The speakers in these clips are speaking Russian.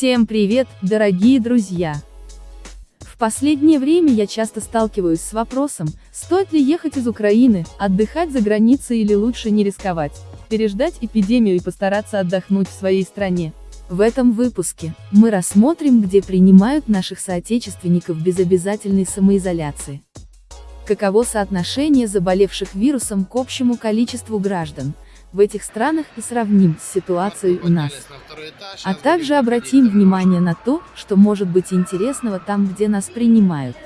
Всем привет, дорогие друзья! В последнее время я часто сталкиваюсь с вопросом, стоит ли ехать из Украины, отдыхать за границей или лучше не рисковать, переждать эпидемию и постараться отдохнуть в своей стране. В этом выпуске мы рассмотрим, где принимают наших соотечественников без обязательной самоизоляции. Каково соотношение заболевших вирусом к общему количеству граждан, в этих странах и сравним с ситуацией у нас. А также обратим внимание на то, что может быть интересного там, где нас принимают.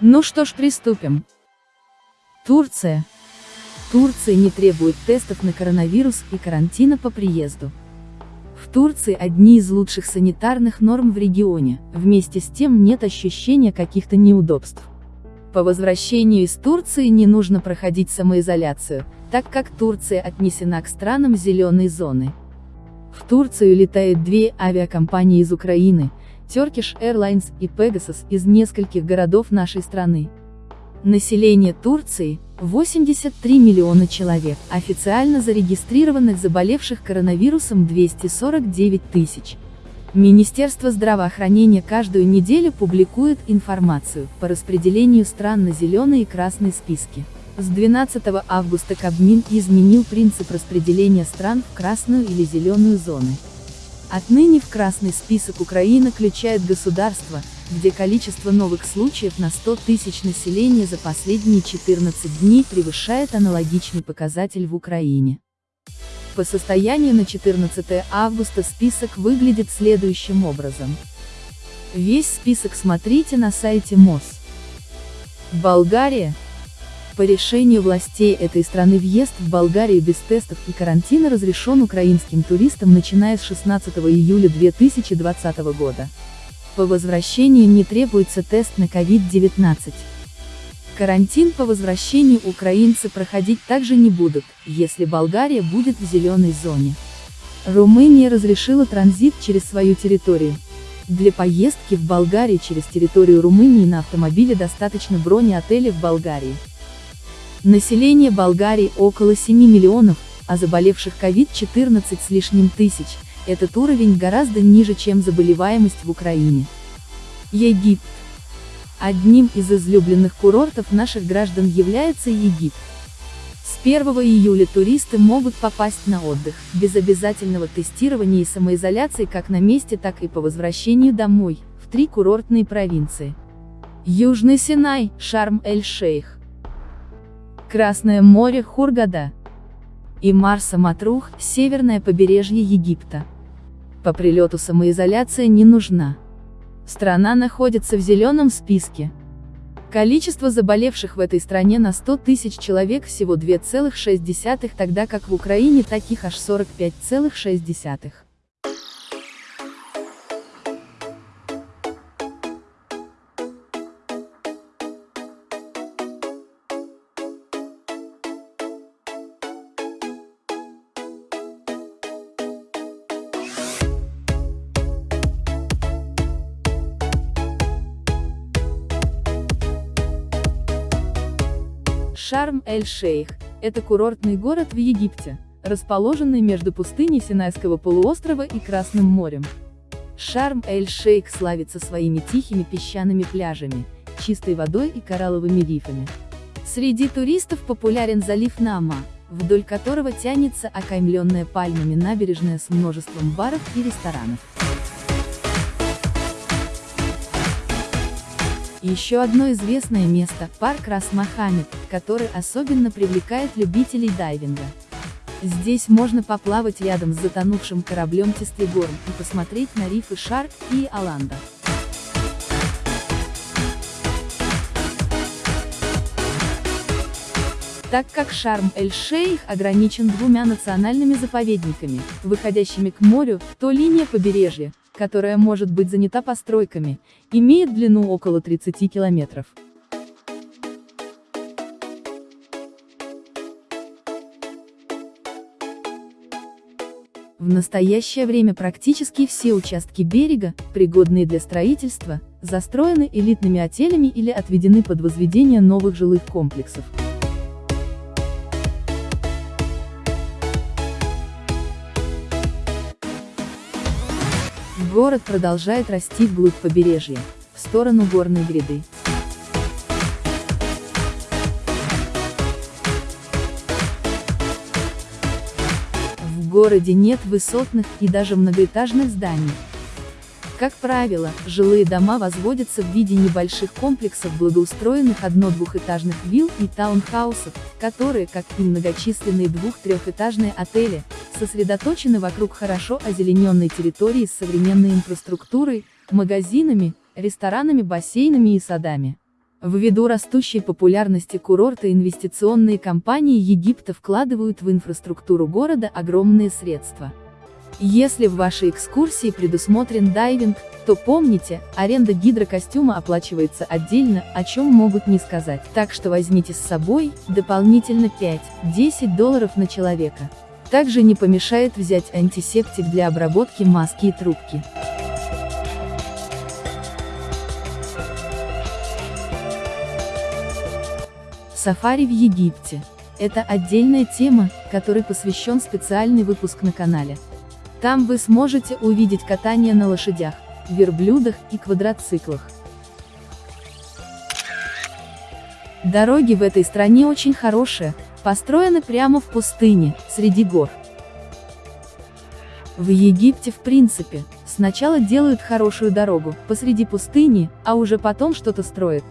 Ну что ж, приступим. Турция. Турция не требует тестов на коронавирус и карантина по приезду. В Турции одни из лучших санитарных норм в регионе, вместе с тем нет ощущения каких-то неудобств. По возвращению из Турции не нужно проходить самоизоляцию, так как Турция отнесена к странам зеленой зоны. В Турцию летают две авиакомпании из Украины, Turkish Airlines и Pegasus из нескольких городов нашей страны. Население Турции – 83 миллиона человек, официально зарегистрированных заболевших коронавирусом 249 тысяч. Министерство здравоохранения каждую неделю публикует информацию по распределению стран на зеленые и красные списки. С 12 августа Кабмин изменил принцип распределения стран в красную или зеленую зоны. Отныне в красный список Украина включает государства, где количество новых случаев на 100 тысяч населения за последние 14 дней превышает аналогичный показатель в Украине. По состоянию на 14 августа список выглядит следующим образом. Весь список смотрите на сайте МОЗ. Болгария. По решению властей этой страны въезд в Болгарию без тестов и карантина разрешен украинским туристам начиная с 16 июля 2020 года. По возвращению не требуется тест на COVID-19. Карантин по возвращению украинцы проходить также не будут, если Болгария будет в зеленой зоне. Румыния разрешила транзит через свою территорию. Для поездки в Болгарию через территорию Румынии на автомобиле достаточно брони отеля в Болгарии. Население Болгарии около 7 миллионов, а заболевших COVID-14 с лишним тысяч, этот уровень гораздо ниже, чем заболеваемость в Украине. Египет. Одним из излюбленных курортов наших граждан является Египет. С 1 июля туристы могут попасть на отдых, без обязательного тестирования и самоизоляции как на месте, так и по возвращению домой, в три курортные провинции. Южный Синай, Шарм-эль-Шейх. Красное море, Хургада. И Марса Матрух, северное побережье Египта. По прилету самоизоляция не нужна. Страна находится в зеленом списке. Количество заболевших в этой стране на 100 тысяч человек всего 2,6, тогда как в Украине таких аж 45,6. Шарм-эль-Шейх – это курортный город в Египте, расположенный между пустыней Синайского полуострова и Красным морем. Шарм-эль-Шейх славится своими тихими песчаными пляжами, чистой водой и коралловыми рифами. Среди туристов популярен залив Нама, вдоль которого тянется окаймленная пальмами набережная с множеством баров и ресторанов. Еще одно известное место – парк Рас-Мохаммед, который особенно привлекает любителей дайвинга. Здесь можно поплавать рядом с затонувшим кораблем Тестлигорм и посмотреть на рифы Шарк и Аланда. Так как Шарм-эль-Шейх ограничен двумя национальными заповедниками, выходящими к морю, то линия побережья, которая может быть занята постройками, имеет длину около 30 километров. В настоящее время практически все участки берега, пригодные для строительства, застроены элитными отелями или отведены под возведение новых жилых комплексов. Город продолжает расти вглубь побережья, в сторону горной гряды. В городе нет высотных и даже многоэтажных зданий, как правило, жилые дома возводятся в виде небольших комплексов благоустроенных одно-двухэтажных вилл и таунхаусов, которые, как и многочисленные двух-трехэтажные отели, сосредоточены вокруг хорошо озелененной территории с современной инфраструктурой, магазинами, ресторанами, бассейнами и садами. Ввиду растущей популярности курорта инвестиционные компании Египта вкладывают в инфраструктуру города огромные средства. Если в вашей экскурсии предусмотрен дайвинг, то помните, аренда гидрокостюма оплачивается отдельно, о чем могут не сказать. Так что возьмите с собой, дополнительно 5-10 долларов на человека. Также не помешает взять антисептик для обработки маски и трубки. Сафари в Египте. Это отдельная тема, которой посвящен специальный выпуск на канале. Там вы сможете увидеть катание на лошадях, верблюдах и квадроциклах. Дороги в этой стране очень хорошие, построены прямо в пустыне, среди гор. В Египте в принципе, сначала делают хорошую дорогу, посреди пустыни, а уже потом что-то строят.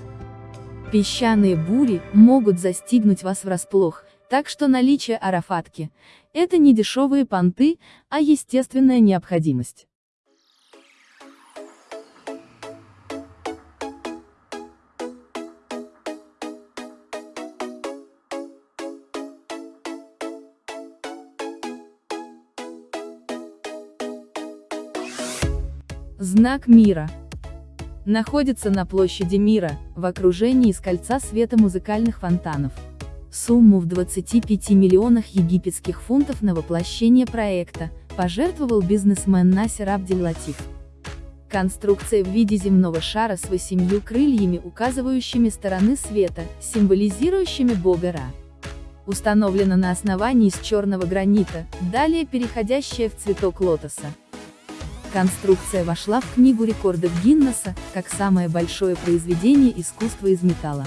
Песчаные бури могут застигнуть вас врасплох, так что наличие арафатки – это не дешевые понты, а естественная необходимость. Знак мира. Находится на площади мира, в окружении из кольца света музыкальных фонтанов. Сумму в 25 миллионах египетских фунтов на воплощение проекта, пожертвовал бизнесмен Насер Абдель-Латиф. Конструкция в виде земного шара с восемью крыльями, указывающими стороны света, символизирующими бога Ра. Установлена на основании из черного гранита, далее переходящая в цветок лотоса. Конструкция вошла в Книгу рекордов Гиннесса, как самое большое произведение искусства из металла.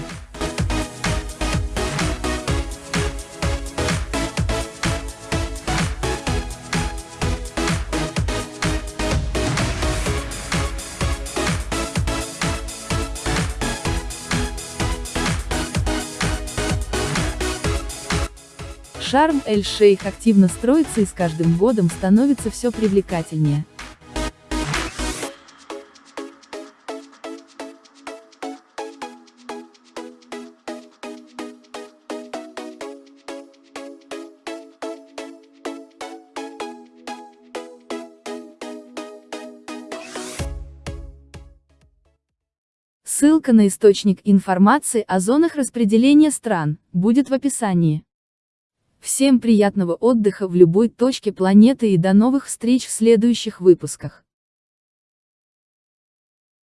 Шарм Эль-Шейх активно строится и с каждым годом становится все привлекательнее. Ссылка на источник информации о зонах распределения стран будет в описании. Всем приятного отдыха в любой точке планеты и до новых встреч в следующих выпусках.